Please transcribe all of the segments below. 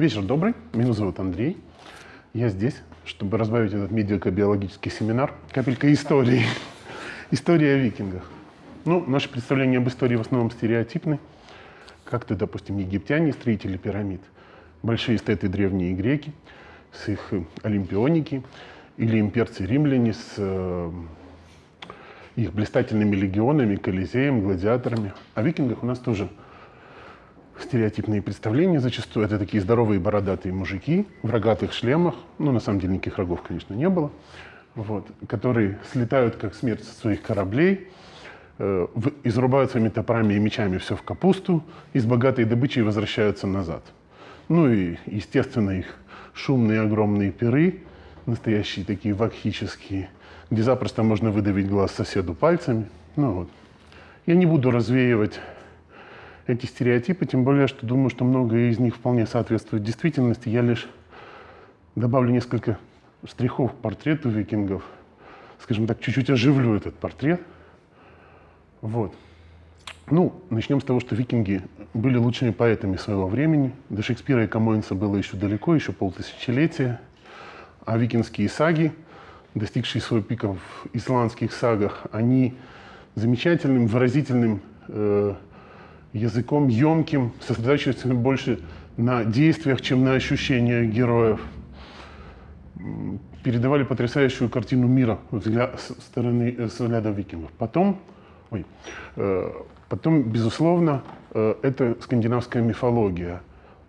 Вечер добрый, меня зовут Андрей. Я здесь, чтобы разбавить этот медико-биологический семинар капелькой истории. История о викингах. Ну, наши представления об истории в основном стереотипны. Как-то, допустим, египтяне, строители пирамид, большие эстеты древние греки с их олимпионики, или имперцы-римляне с э, их блистательными легионами, колизеем, гладиаторами. О викингах у нас тоже стереотипные представления зачастую. Это такие здоровые бородатые мужики в рогатых шлемах. Ну, на самом деле, никаких рогов, конечно, не было. Вот, которые слетают, как смерть со своих кораблей, э, в, изрубают своими топорами и мечами все в капусту, и с богатой добычей возвращаются назад. Ну и, естественно, их шумные огромные пиры, настоящие такие вакхические, где запросто можно выдавить глаз соседу пальцами. Ну вот. Я не буду развеивать эти стереотипы, тем более, что думаю, что многое из них вполне соответствует действительности. Я лишь добавлю несколько штрихов к портрету викингов, скажем так, чуть-чуть оживлю этот портрет. Вот. Ну, начнем с того, что викинги были лучшими поэтами своего времени. До Шекспира и Камоинса было еще далеко, еще полтысячелетия. А викингские саги, достигшие своего пика в исландских сагах, они замечательным, выразительным э, языком емким, сосредотачивается больше на действиях, чем на ощущениях героев. Передавали потрясающую картину мира взгляд, с стороны э, взгляда викингов. Потом, ой, э, потом, безусловно, э, это скандинавская мифология,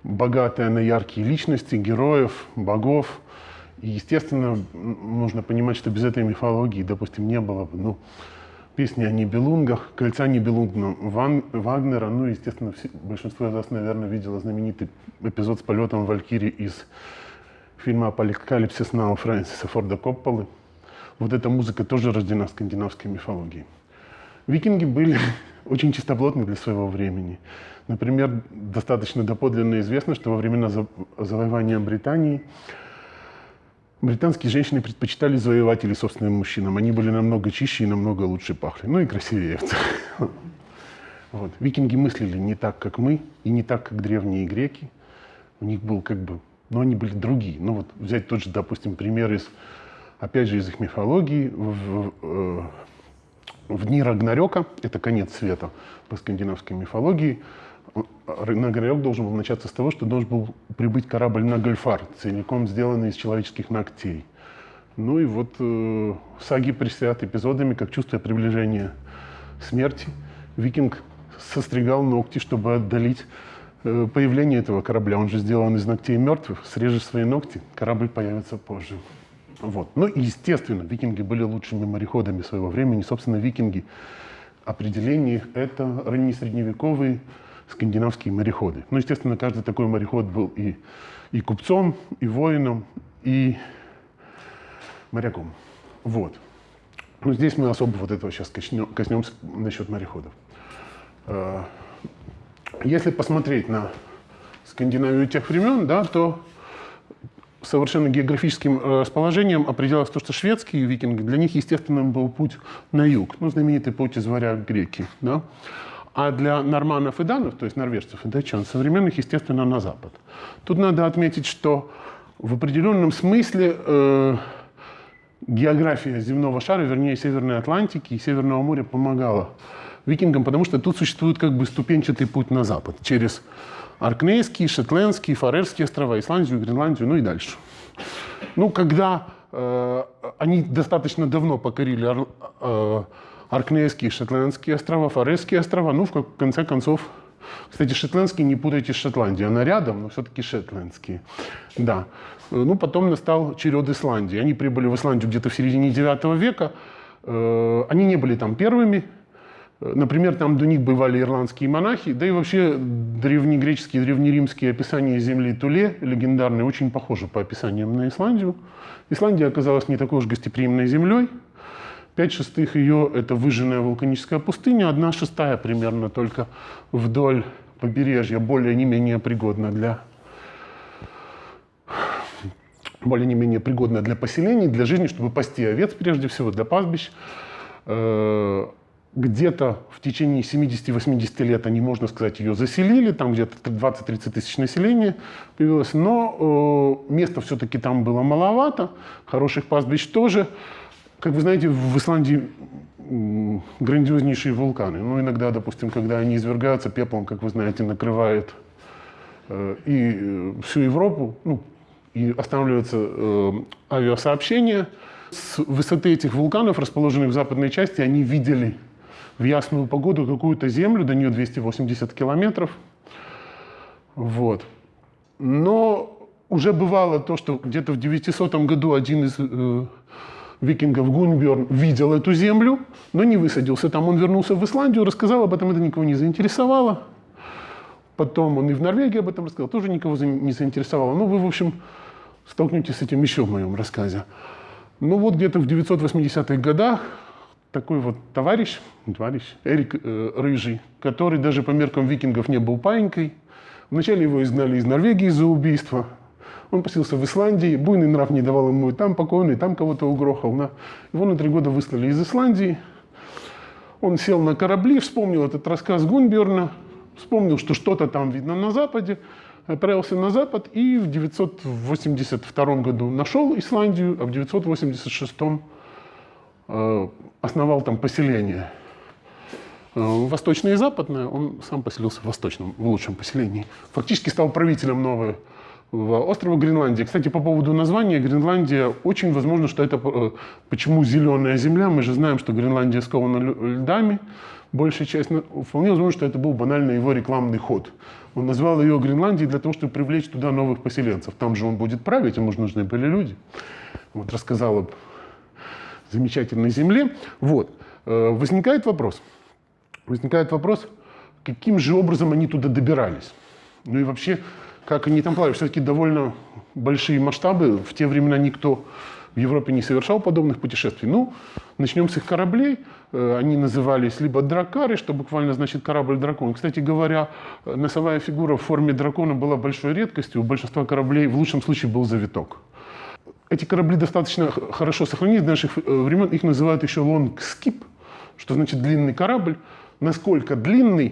богатая на яркие личности, героев, богов. И, естественно, нужно понимать, что без этой мифологии, допустим, не было бы, ну, песни о Нибелунгах, кольца Нибелунгна Ван, Вагнера. Ну, естественно, все, большинство из вас, наверное, видело знаменитый эпизод с полетом Валькири из фильма «Апокалипсис Нау» Фрэнсиса Форда Копполы. Вот эта музыка тоже рождена скандинавской мифологии. Викинги были очень чистоплотны для своего времени. Например, достаточно доподлинно известно, что во времена завоевания Британии Британские женщины предпочитали завоевателей собственным мужчинам. Они были намного чище и намного лучше пахли. Ну и красивее. Вот. Викинги мыслили не так, как мы, и не так, как древние греки. У них был как бы... Но они были другие. Ну вот взять тот же, допустим, пример из... Опять же, из их мифологии. В, в, э, в дни Рагнарёка, это конец света по скандинавской мифологии, Нагорек должен был начаться с того, что должен был прибыть корабль на Гольфар, целиком сделанный из человеческих ногтей. Ну и вот э, саги пресят эпизодами, как чувствуя приближение смерти, викинг состригал ногти, чтобы отдалить э, появление этого корабля. Он же сделан из ногтей мертвых. Срежешь свои ногти, корабль появится позже. Вот. Ну и, естественно, викинги были лучшими мореходами своего времени. Собственно, викинги, определение это раннесредневековые скандинавские мореходы. Ну, естественно, каждый такой мореход был и, и купцом, и воином, и моряком. Вот. Ну, здесь мы особо вот этого сейчас коснемся насчет мореходов. А, если посмотреть на Скандинавию тех времен, да, то совершенно географическим э, расположением определялось то, что шведские викинги, для них естественным был путь на юг, ну, знаменитый путь из варяг греки. Да? А для норманов и данов, то есть норвежцев и датчан, современных, естественно, на запад. Тут надо отметить, что в определенном смысле э, география земного шара, вернее, Северной Атлантики и Северного моря помогала викингам, потому что тут существует как бы ступенчатый путь на запад через Аркнейские, Шотландские, Фарерские острова, Исландию, Гренландию, ну и дальше. Ну, когда э, они достаточно давно покорили э, Аркнейские, Шотландские острова, Фарерские острова. Ну, в конце концов, кстати, шотландские не путайте с Шотландией. Она рядом, но все-таки шотландские. Да. Ну, потом настал черед Исландии. Они прибыли в Исландию где-то в середине IX века. Э, они не были там первыми. Например, там до них бывали ирландские монахи, да и вообще древнегреческие, древнеримские описания земли Туле, легендарные, очень похожи по описаниям на Исландию. Исландия оказалась не такой уж гостеприимной землей, Пять шестых ее – это выжженная вулканическая пустыня, одна шестая примерно только вдоль побережья, более не менее пригодна для более не менее пригодна для поселений, для жизни, чтобы пасти овец прежде всего, для пастбищ. Э, где-то в течение 70-80 лет они, можно сказать, ее заселили, там где-то 20-30 тысяч населения появилось, но э, места все-таки там было маловато, хороших пастбищ тоже. Как вы знаете, в Исландии грандиознейшие вулканы. Ну, иногда, допустим, когда они извергаются, пеплом, как вы знаете, накрывает э, и э, всю Европу, ну, и останавливается э, авиасообщение. С высоты этих вулканов, расположенных в западной части, они видели в ясную погоду какую-то землю, до нее 280 километров. Вот. Но уже бывало то, что где-то в 900 году один из э, викингов Гунберн видел эту землю, но не высадился там. Он вернулся в Исландию, рассказал об этом, это никого не заинтересовало. Потом он и в Норвегии об этом рассказал, тоже никого не заинтересовало. Ну, вы, в общем, столкнетесь с этим еще в моем рассказе. Ну вот где-то в 980-х годах такой вот товарищ, товарищ Эрик э, Рыжий, который даже по меркам викингов не был паинькой. Вначале его изгнали из Норвегии за убийство. Он поселился в Исландии, буйный нрав не давал ему и там покойный, и там кого-то угрохал. На... Его на три года выслали из Исландии. Он сел на корабли, вспомнил этот рассказ Гунберна, вспомнил, что что-то там видно на западе, отправился на запад и в 982 году нашел Исландию, а в 986 э, основал там поселение. Э, восточное и западное, он сам поселился в восточном, в лучшем поселении. Фактически стал правителем нового острова Гренландия. Кстати, по поводу названия, Гренландия, очень возможно, что это... Э, почему зеленая земля? Мы же знаем, что Гренландия скована льдами. Большая часть... Вполне возможно, что это был банально его рекламный ход. Он назвал ее Гренландией для того, чтобы привлечь туда новых поселенцев. Там же он будет править, ему же нужны были люди. Вот рассказал об замечательной земле. Вот. Э, возникает вопрос. Возникает вопрос, каким же образом они туда добирались? Ну и вообще, как они там плавали? Все-таки довольно большие масштабы. В те времена никто в Европе не совершал подобных путешествий. Ну, начнем с их кораблей. Э, они назывались либо дракары, что буквально значит корабль-дракон. Кстати говоря, носовая фигура в форме дракона была большой редкостью. У большинства кораблей в лучшем случае был завиток. Эти корабли достаточно хорошо сохранились до наших э, времен. Их называют еще skip, что значит длинный корабль. Насколько длинный, э,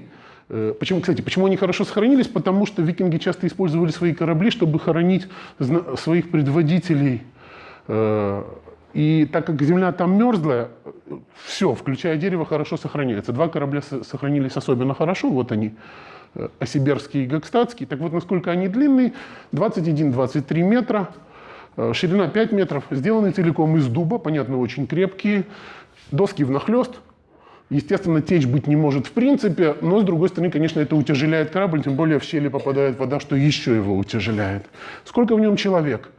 Почему, кстати, почему они хорошо сохранились? Потому что викинги часто использовали свои корабли, чтобы хоронить своих предводителей. Э, и так как земля там мерзлая, все, включая дерево, хорошо сохраняется. Два корабля сохранились особенно хорошо. Вот они, Осиберский и Гакстатский. Так вот, насколько они длинные, 21-23 метра. Э, ширина 5 метров, сделаны целиком из дуба, понятно, очень крепкие. Доски внахлест. Естественно, течь быть не может в принципе, но с другой стороны, конечно, это утяжеляет корабль, тем более в щели попадает вода, что еще его утяжеляет. Сколько в нем человек?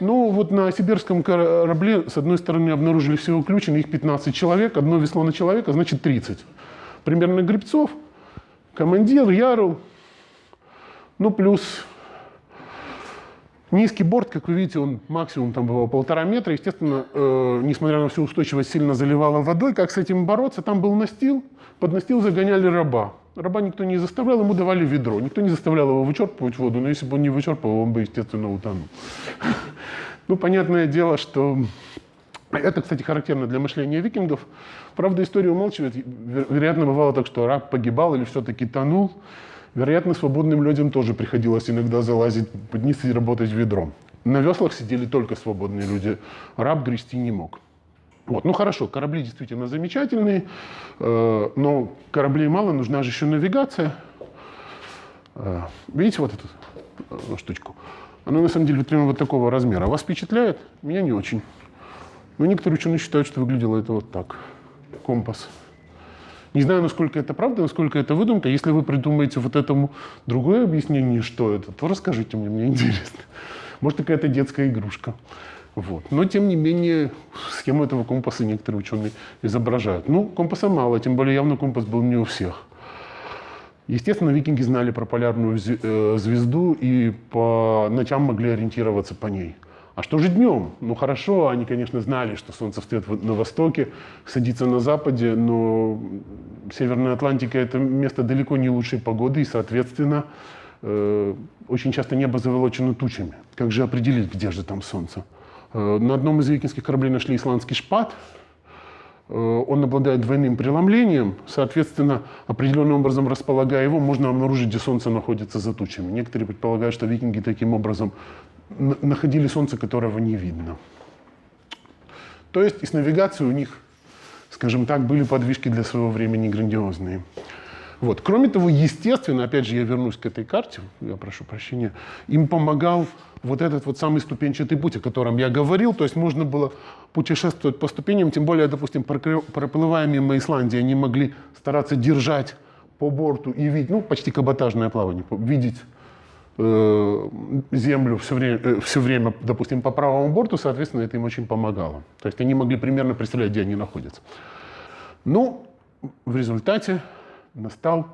Ну, вот на сибирском корабле, с одной стороны, обнаружили всего включено их 15 человек, одно весло на человека, значит 30. Примерно грибцов, командир, ярл, ну, плюс Низкий борт, как вы видите, он максимум там бывал полтора метра. Естественно, э, несмотря на всю устойчивость, сильно заливало водой. Как с этим бороться? Там был настил, под настил загоняли раба. Раба никто не заставлял, ему давали ведро. Никто не заставлял его вычерпывать воду, но если бы он не вычерпывал, он бы, естественно, утонул. Ну, понятное дело, что это, кстати, характерно для мышления викингов. Правда, история умалчивает. Вероятно, бывало так, что раб погибал или все-таки тонул. Вероятно, свободным людям тоже приходилось иногда залазить под низ и работать ведром. На веслах сидели только свободные люди. Раб грести не мог. Вот. Ну хорошо, корабли действительно замечательные, э, но кораблей мало, нужна же еще навигация. Э, видите вот эту э, штучку? Она на самом деле примерно вот такого размера. Вас впечатляет? Меня не очень. Но некоторые ученые считают, что выглядело это вот так. Компас. Не знаю, насколько это правда, насколько это выдумка. Если вы придумаете вот этому другое объяснение, что это, то расскажите мне, мне интересно. Может, какая-то детская игрушка. Вот. Но, тем не менее, схему этого компаса некоторые ученые изображают. Ну, компаса мало, тем более явно компас был не у всех. Естественно, викинги знали про полярную э, звезду и по ночам могли ориентироваться по ней. А что же днем? Ну хорошо, они, конечно, знали, что солнце встает на востоке, садится на западе, но Северная Атлантика – это место далеко не лучшей погоды, и, соответственно, э, очень часто небо заволочено тучами. Как же определить, где же там солнце? Э, на одном из викинских кораблей нашли исландский шпат. он обладает двойным преломлением, соответственно, определенным образом располагая его, можно обнаружить, где Солнце находится за тучами. Некоторые предполагают, что викинги таким образом находили Солнце, которого не видно. То есть и с навигацией у них, скажем так, были подвижки для своего времени грандиозные. Вот. Кроме того, естественно, опять же, я вернусь к этой карте, я прошу прощения, им помогал вот этот вот самый ступенчатый путь, о котором я говорил, то есть можно было путешествовать по ступеням, тем более, допустим, проплывая мимо Исландии, они могли стараться держать по борту и видеть, ну, почти каботажное плавание, видеть землю все время, э, все время, допустим, по правому борту, соответственно, это им очень помогало. То есть они могли примерно представлять, где они находятся. Ну, в результате настал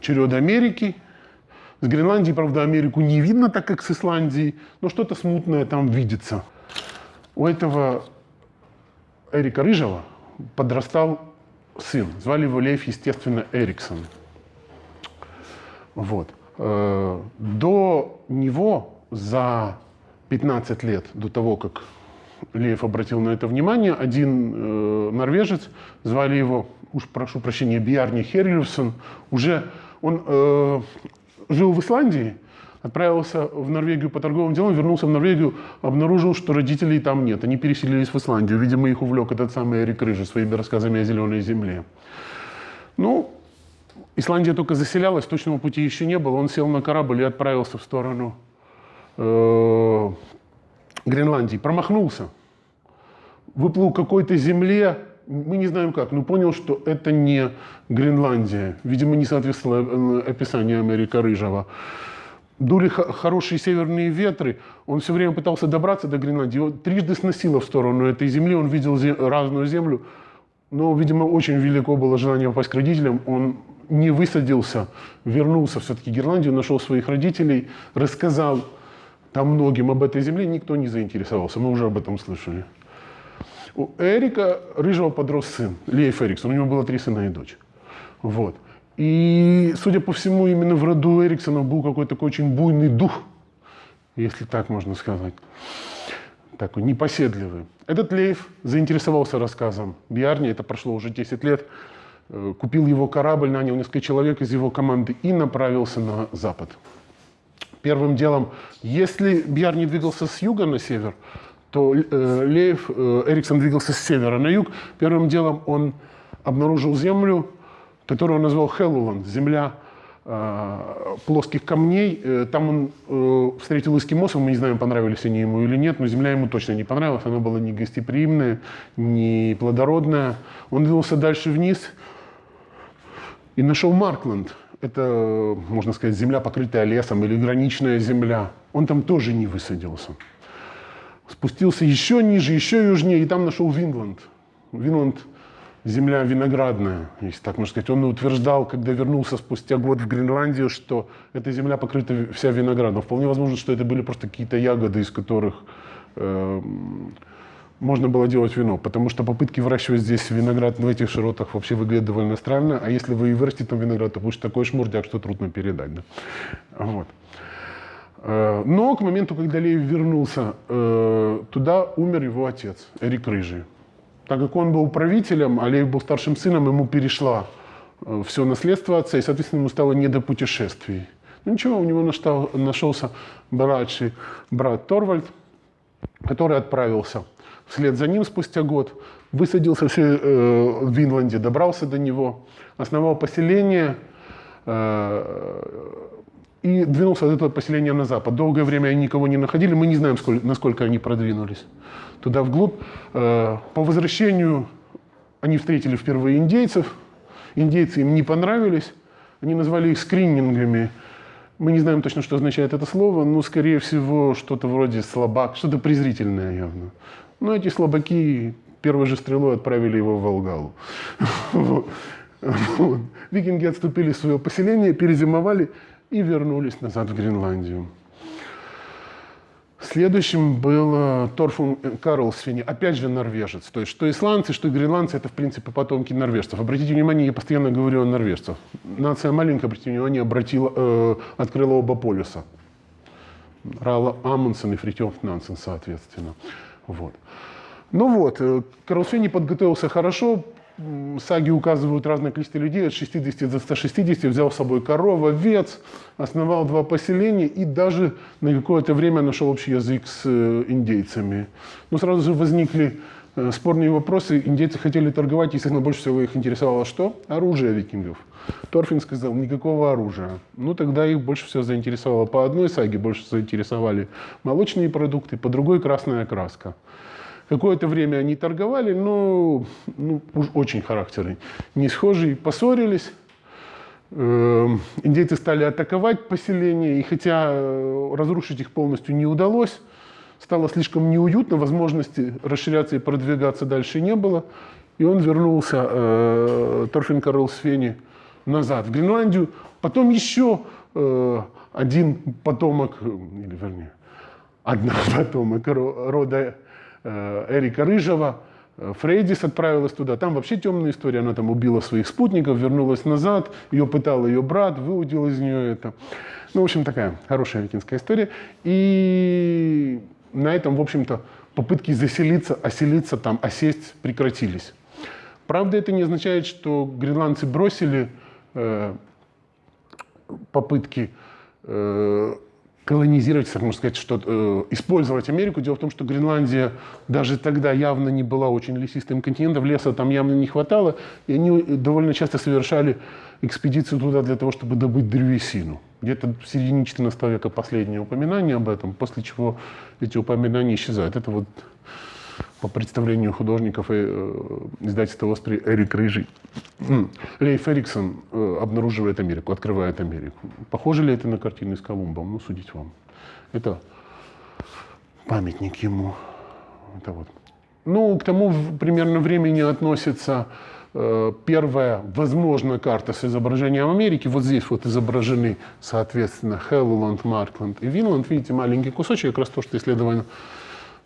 черед Америки. С Гренландии, правда, Америку не видно, так как с Исландией, но что-то смутное там видится. У этого Эрика Рыжего подрастал сын. Звали его Лев, естественно, Эриксон. Вот. Э, до него за 15 лет, до того, как Лев обратил на это внимание, один э, норвежец, звали его уж прошу прощения, Бьярни Херлюсон, уже он э, жил в Исландии, отправился в Норвегию по торговым делам, вернулся в Норвегию, обнаружил, что родителей там нет. Они переселились в Исландию. Видимо, их увлек этот самый Эрик Рыжий своими рассказами о зеленой земле. Ну, Исландия только заселялась, точного пути еще не было. Он сел на корабль и отправился в сторону э, Гренландии. Промахнулся. Выплыл какой-то земле, мы не знаем как, но понял, что это не Гренландия. Видимо, не соответствовало э, описанию Америка Рыжего. Дули хорошие северные ветры, он все время пытался добраться до Гренландии. Его трижды сносило в сторону этой земли, он видел зем разную землю, но, видимо, очень велико было желание попасть к родителям. Он не высадился, вернулся все-таки в Гренландию, нашел своих родителей, рассказал там многим об этой земле, никто не заинтересовался, мы уже об этом слышали. У Эрика Рыжего подрос сын, Лейф Эриксон. У него было три сына и дочь. Вот. И, судя по всему, именно в роду Эриксона был какой-то такой очень буйный дух, если так можно сказать. Такой непоседливый. Этот Лейф заинтересовался рассказом Бьярни, это прошло уже 10 лет, купил его корабль, нанял несколько человек из его команды и направился на запад. Первым делом, если Бьярни двигался с юга на север, то э, Леев, э, Эриксон двигался с севера на юг. Первым делом он обнаружил землю, которую он назвал Хеллуланд, земля э, плоских камней. Э, там он э, встретил эскимосов, мы не знаем, понравились они ему или нет, но земля ему точно не понравилась, она была не гостеприимная, не плодородная. Он двинулся дальше вниз и нашел Маркленд. Это, можно сказать, земля, покрытая лесом или граничная земля. Он там тоже не высадился спустился еще ниже, еще южнее, и там нашел Винланд. Винланд – земля виноградная, если так можно сказать. Он утверждал, когда вернулся спустя год в Гренландию, что эта земля покрыта вся виноградом. Вполне возможно, что это были просто какие-то ягоды, из которых э, можно было делать вино, потому что попытки выращивать здесь виноград в этих широтах вообще выглядят довольно странно, а если вы и вырастите там виноград, то будет такой шмурдяк, что трудно передать. Да? Вот. Э, но к моменту, когда Лев вернулся, э, туда умер его отец, Эрик Рыжий. Так как он был правителем, а Лев был старшим сыном, ему перешло э, все наследство отца, и, соответственно, ему стало не до путешествий. Ну ничего, у него нашелся младший брат Торвальд, который отправился вслед за ним спустя год, высадился в Винланде, добрался до него, основал поселение, и двинулся от этого поселения на запад. Долгое время они никого не находили, мы не знаем, сколько, насколько они продвинулись туда вглубь. Э, по возвращению они встретили впервые индейцев, индейцы им не понравились, они назвали их скринингами. Мы не знаем точно, что означает это слово, но, скорее всего, что-то вроде слабак, что-то презрительное явно. Но эти слабаки первой же стрелой отправили его в Волгалу. Викинги отступили в свое поселение, перезимовали, и вернулись назад в Гренландию. Следующим был Торфун Карлсфини, опять же норвежец. То есть что исландцы, что гренландцы – это, в принципе, потомки норвежцев. Обратите внимание, я постоянно говорю о норвежцах. Нация маленькая, обратите внимание, обратила, э, открыла оба полюса. Рала Амундсен и Фритьоф Нансен, соответственно. Вот. Ну вот, э, Карл Свенни подготовился хорошо, саги указывают разное количество людей, от 60 до 160, взял с собой корова, овец, основал два поселения и даже на какое-то время нашел общий язык с э, индейцами. Но сразу же возникли э, спорные вопросы. Индейцы хотели торговать, естественно, больше всего их интересовало что? Оружие викингов. Торфин сказал, никакого оружия. Ну, тогда их больше всего заинтересовало. По одной саге больше заинтересовали молочные продукты, по другой красная краска. Какое-то время они торговали, но ну, уж очень характерный. Не схожие, поссорились. Эм, индейцы стали атаковать поселение, и хотя э, разрушить их полностью не удалось, стало слишком неуютно, возможности расширяться и продвигаться дальше не было. И он вернулся, э, Торфин Карл Свени, назад в Гренландию. Потом еще э, один потомок, или вернее, одна потомок рода Э, Эрика Рыжего, э, Фрейдис отправилась туда. Там вообще темная история. Она там убила своих спутников, вернулась назад. Ее пытал ее брат, выудил из нее это. Ну, в общем, такая хорошая викинская история. И на этом, в общем-то, попытки заселиться, оселиться там, осесть прекратились. Правда, это не означает, что гренландцы бросили э, попытки э, колонизировать, так можно сказать, что э, использовать Америку. Дело в том, что Гренландия даже тогда явно не была очень лесистым континентом, леса там явно не хватало, и они довольно часто совершали экспедицию туда для того, чтобы добыть древесину. Где-то в середине 14 века последнее упоминание об этом, после чего эти упоминания исчезают. Это вот по представлению художников и э, издательства «Оспри» Эрик Рыжий. Лейф Эриксон э, обнаруживает Америку, открывает Америку. Похоже ли это на картины с Колумбом? Ну, судить вам. Это памятник ему. Это вот. Ну, к тому примерно времени относится э, первая, возможно, карта с изображением Америки. Вот здесь вот изображены, соответственно, Хелланд, Маркленд и Винланд. Видите, маленький кусочек, как раз то, что исследовано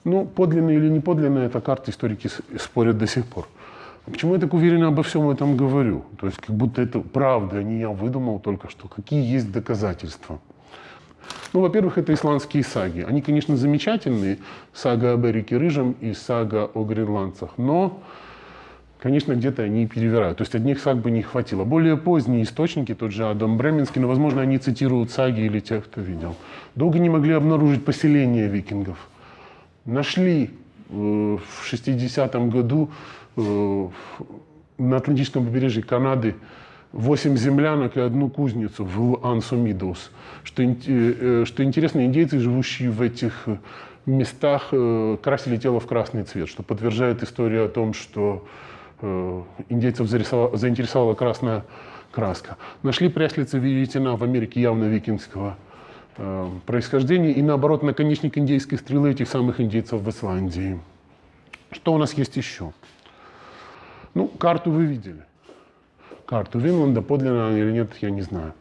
ну, подлинные или не подлинные, это карты историки спорят до сих пор. Почему я так уверенно обо всем этом говорю? То есть как будто это правда, а не я выдумал только что. Какие есть доказательства? Ну, во-первых, это исландские саги. Они, конечно, замечательные. Сага об Эрике Рыжем и сага о гренландцах. Но, конечно, где-то они перевирают. То есть одних саг бы не хватило. Более поздние источники, тот же Адам Бременский, но, возможно, они цитируют саги или тех, кто видел. Долго не могли обнаружить поселение викингов нашли э, в 60-м году э, на Атлантическом побережье Канады 8 землянок и одну кузницу в Ансумидус. Что, э, что интересно, индейцы, живущие в этих местах, красили тело в красный цвет, что подтверждает историю о том, что индейцев заинтересовала красная краска. Нашли пряслицы веретена в Америке явно викингского Э, происхождения и, наоборот, наконечник индейской стрелы этих самых индейцев в Исландии. Что у нас есть еще? Ну, карту вы видели. Карту Винланда, подлинно или нет, я не знаю.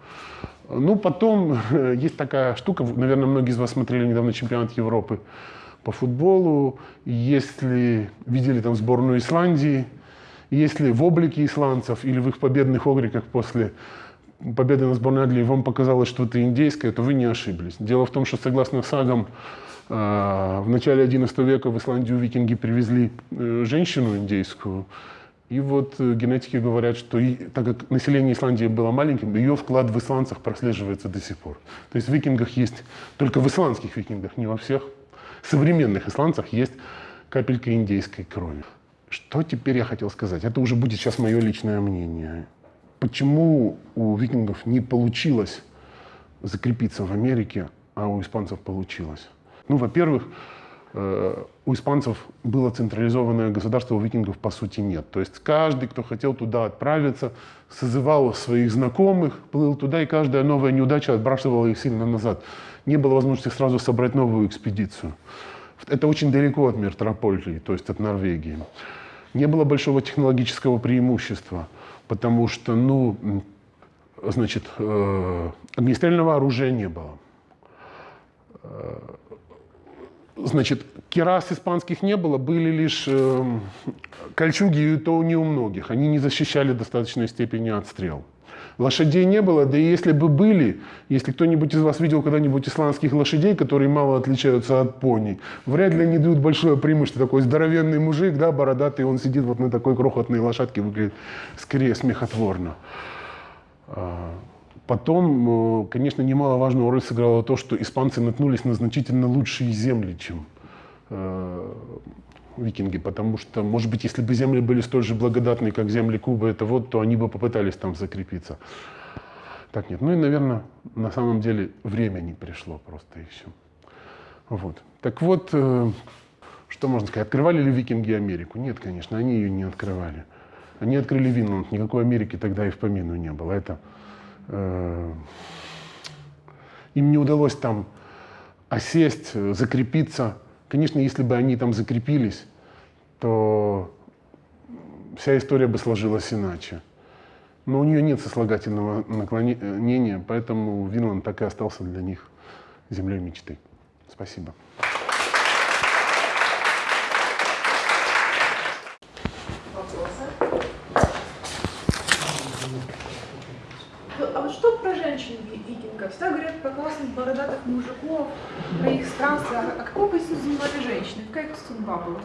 Ну, потом есть такая штука, наверное, многие из вас смотрели недавно чемпионат Европы по футболу. Если видели там сборную Исландии, если в облике исландцев или в их победных огриках после победы сборной Англии вам показалось что-то индейское, то вы не ошиблись. Дело в том, что согласно сагам, э, в начале XI века в Исландию викинги привезли э, женщину индейскую. И вот э, генетики говорят, что так как население Исландии было маленьким, ее вклад в исландцах прослеживается до сих пор. То есть в викингах есть, только в исландских викингах, не во всех современных исландцах есть капелька индейской крови. Что теперь я хотел сказать? Это уже будет сейчас мое личное мнение. Почему у викингов не получилось закрепиться в Америке, а у испанцев получилось? Ну, во-первых, э, у испанцев было централизованное государство, у викингов по сути нет. То есть каждый, кто хотел туда отправиться, созывал своих знакомых, плыл туда, и каждая новая неудача отбрасывала их сильно назад. Не было возможности сразу собрать новую экспедицию. Это очень далеко от метрополии, то есть от Норвегии. Не было большого технологического преимущества потому что, ну, значит, э, огнестрельного оружия не было. Э, Значит, керас испанских не было, были лишь э, кольчуги, и то не у многих. Они не защищали в достаточной степени от стрел. Лошадей не было, да и если бы были, если кто-нибудь из вас видел когда-нибудь исландских лошадей, которые мало отличаются от пони, вряд ли они дают большое преимущество. Такой здоровенный мужик, да, бородатый, он сидит вот на такой крохотной лошадке, выглядит скорее смехотворно. А, потом, э, конечно, немаловажную роль сыграло то, что испанцы наткнулись на значительно лучшие земли, чем э, викинги, потому что, может быть, если бы земли были столь же благодатные, как земли Кубы, это вот, то они бы попытались там закрепиться. Так нет. Ну и, наверное, на самом деле время не пришло просто и все. Вот. Так вот, э, что можно сказать, открывали ли викинги Америку? Нет, конечно, они ее не открывали. Они открыли Винланд, никакой Америки тогда и в помину не было. Это, э, им не удалось там осесть, закрепиться, Конечно, если бы они там закрепились, то вся история бы сложилась иначе. Но у нее нет сослагательного наклонения, поэтому Винланд так и остался для них землей мечты. Спасибо. Как Всегда говорят про классных бородатых мужиков, про их странствия. А какую позицию занимали женщины? Какая их судьба была?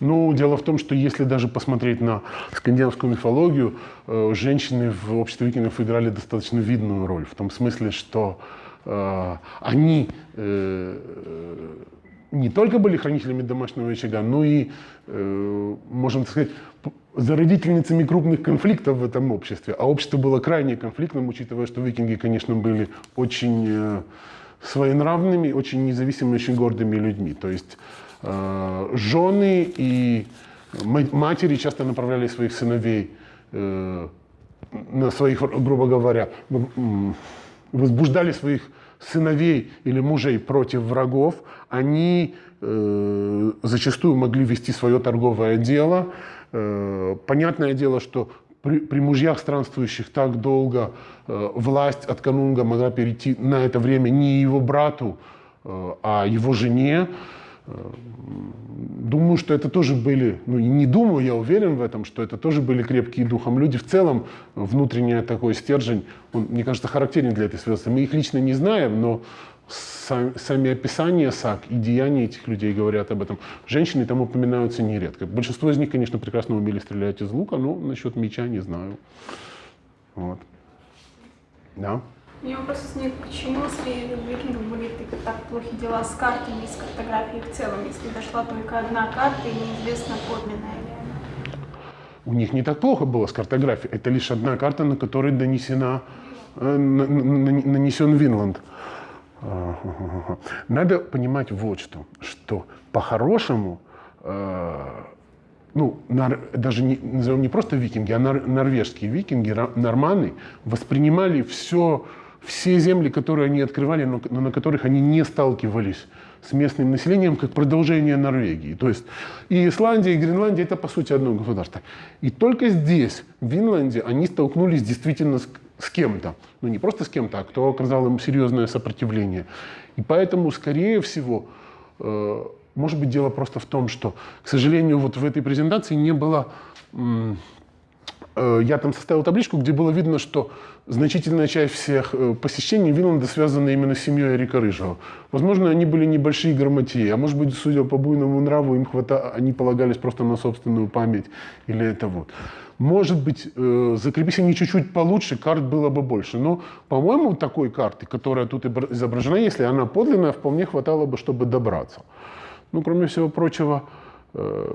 Ну, дело в том, что если даже посмотреть на скандинавскую мифологию, э, женщины в обществе викингов играли достаточно видную роль. В том смысле, что э, они э, не только были хранителями домашнего очага, но и, э, можно так сказать, зародительницами крупных конфликтов в этом обществе. А общество было крайне конфликтным, учитывая, что викинги, конечно, были очень э, своенравными, очень независимыми, очень гордыми людьми. То есть э, жены и матери часто направляли своих сыновей э, на своих, грубо говоря, возбуждали своих сыновей или мужей против врагов, они э, зачастую могли вести свое торговое дело. Э, понятное дело, что при, при мужьях странствующих так долго э, власть от канунга могла перейти на это время не его брату, э, а его жене. Думаю, что это тоже были, ну не думаю, я уверен в этом, что это тоже были крепкие духом люди. В целом, внутренний такой стержень, он, мне кажется, характерен для этой связки. Мы их лично не знаем, но сами описания САК и деяния этих людей говорят об этом. Женщины там упоминаются нередко. Большинство из них, конечно, прекрасно умели стрелять из лука, но насчет меча не знаю. Вот. Да. У меня вопрос возник, почему среди викингов были так плохи дела с картами и с картографией в целом, если дошла только одна карта и неизвестно подлинная ли она? У них не так плохо было с картографией. Это лишь одна карта, на которой донесена, э, нанесен Винланд. Надо понимать вот что, что по-хорошему, э, ну, даже не, назовем не просто викинги, а нор, норвежские викинги, норманы, воспринимали все все земли, которые они открывали, но, но на которых они не сталкивались с местным населением, как продолжение Норвегии. То есть и Исландия, и Гренландия – это, по сути, одно государство. И только здесь, в Винланде, они столкнулись действительно с, с кем-то. Ну, не просто с кем-то, а кто оказал им серьезное сопротивление. И поэтому, скорее всего, э, может быть, дело просто в том, что, к сожалению, вот в этой презентации не было я там составил табличку, где было видно, что значительная часть всех э, посещений Винланда связана именно с семьей Эрика Рыжего. Возможно, они были небольшие грамотеи, а может быть, судя по буйному нраву, им хвата... они полагались просто на собственную память или это вот. Может быть, э, закрепись они чуть-чуть получше, карт было бы больше. Но, по-моему, такой карты, которая тут изображена, если она подлинная, вполне хватало бы, чтобы добраться. Ну, кроме всего прочего, Э,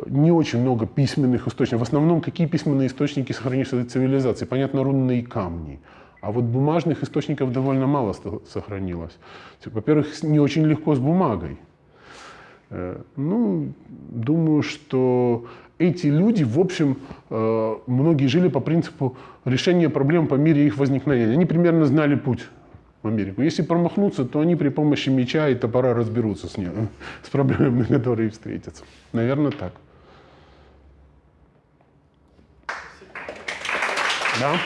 не очень много письменных источников. В основном, какие письменные источники сохранились этой цивилизации? Понятно, рунные камни. А вот бумажных источников довольно мало сохранилось. Во-первых, не очень легко с бумагой. Э, ну, думаю, что эти люди, в общем, э, многие жили по принципу решения проблем по мере их возникновения. Они примерно знали путь в Америку. Если промахнуться, то они при помощи меча и топора разберутся с, ней, с проблемами, которые встретятся. Наверное, так. Да?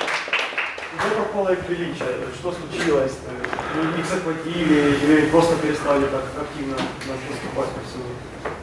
Где пропало их величие? Что случилось? Их захватили или просто перестали так активно наступать по всему?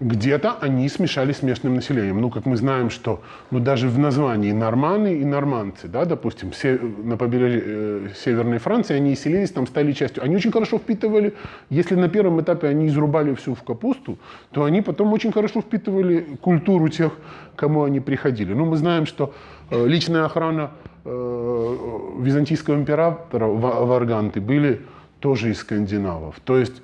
Где-то они смешались с местным населением. Ну, как мы знаем, что ну, даже в названии норманы и норманцы, да, допустим, се- на побережье э, Северной Франции, они селились, там стали частью. Они очень хорошо впитывали, если на первом этапе они изрубали всю в капусту, то они потом очень хорошо впитывали культуру тех, кому они приходили. Ну, мы знаем, что э, личная охрана э, византийского императора Ва- Варганты были тоже из скандинавов. То есть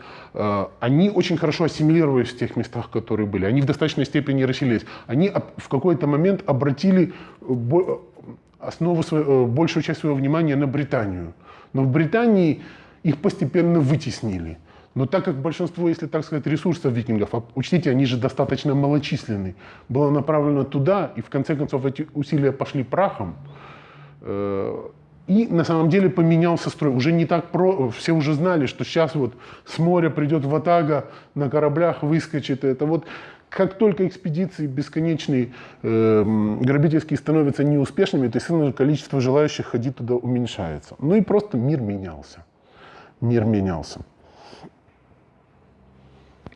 они очень хорошо ассимилировались в тех местах, которые были. Они в достаточной степени расселились. Они в какой-то момент обратили основу, свое- э, большую часть своего внимания на Британию. Но в Британии их постепенно вытеснили. Но так как большинство, если так сказать, ресурсов викингов, а учтите, они же достаточно малочисленны, было направлено туда, и в конце концов эти усилия пошли прахом, Э, И на самом деле поменялся строй. Уже не так про... Все уже знали, что сейчас вот с моря придет Ватага, на кораблях выскочит. Это вот как только экспедиции бесконечные, э, грабительские становятся неуспешными, то, естественно, количество желающих ходить туда уменьшается. Ну и просто мир менялся. Мир менялся.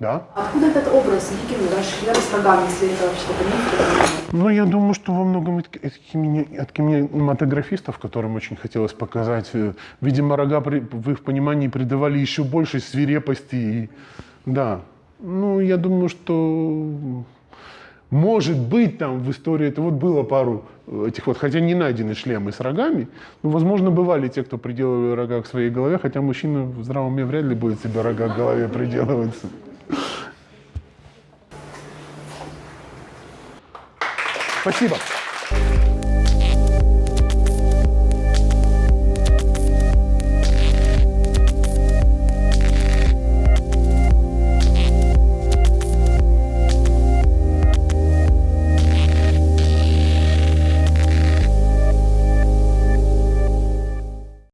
Да? Откуда этот образ викинга расширяли с рогами, если это или нет? Ну, я думаю, что во многом от, от кине- от кинематографистов, которым очень хотелось показать, э, видимо, рога при- в их понимании придавали еще большей свирепости. И, да, ну, я думаю, что может быть там в истории, это вот было пару э, этих вот, хотя не найдены шлемы с рогами, но, возможно, бывали те, кто приделывали рога к своей голове, хотя мужчина в здравом уме вряд ли будет себе рога к голове приделываться. Спасибо.